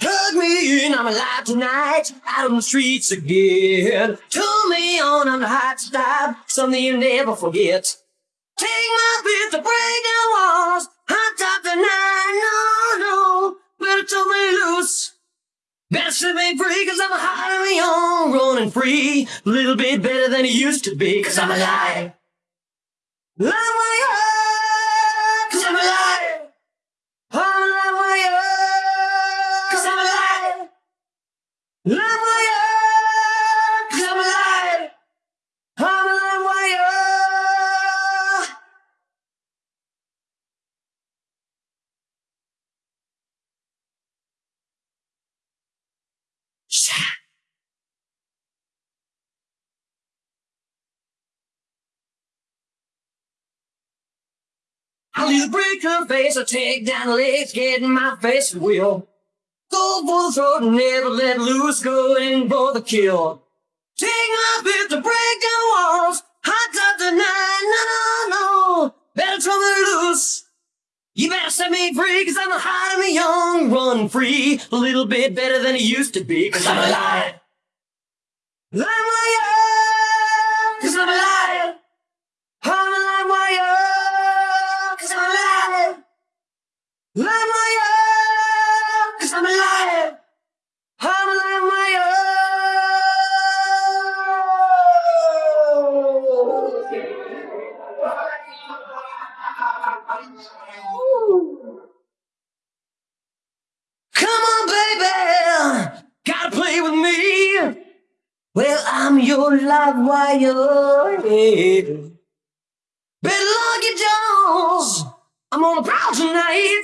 Hug me in, I'm alive tonight, out on the streets again. Turn me on, I'm the hot stop, something you never forget. Take my bit to break down walls, hot top tonight, no, set me free, cause I'm a hot on my own, running free. A little bit better than it used to be, cause I'm alive. I'm alive, I leave break her face, I take down the legs, get in my face and wheel. Go for the throat and never let loose, go in for the kill. Take my bit to break down walls, hot top tonight, no, no, no, better turn me loose. You better set me free, cause I'm a hot and young, run free, a little bit better than it used to be, cause I'm alive. I'm Alive, cause I'm alive. I'm Come on, baby, gotta play with me. Well, I'm your live wire. Better lock your doors. I'm on a prowl tonight.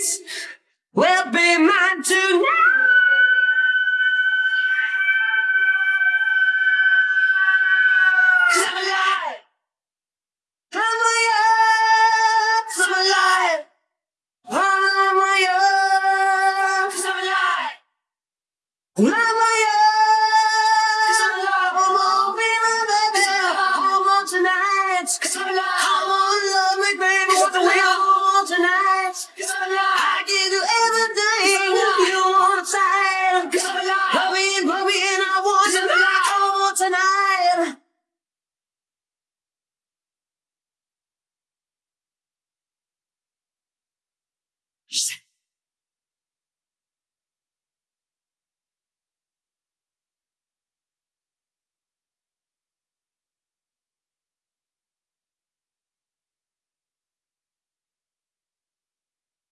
Will be mine tonight. I'm alive. I'm alive. I'm alive. I'm alive.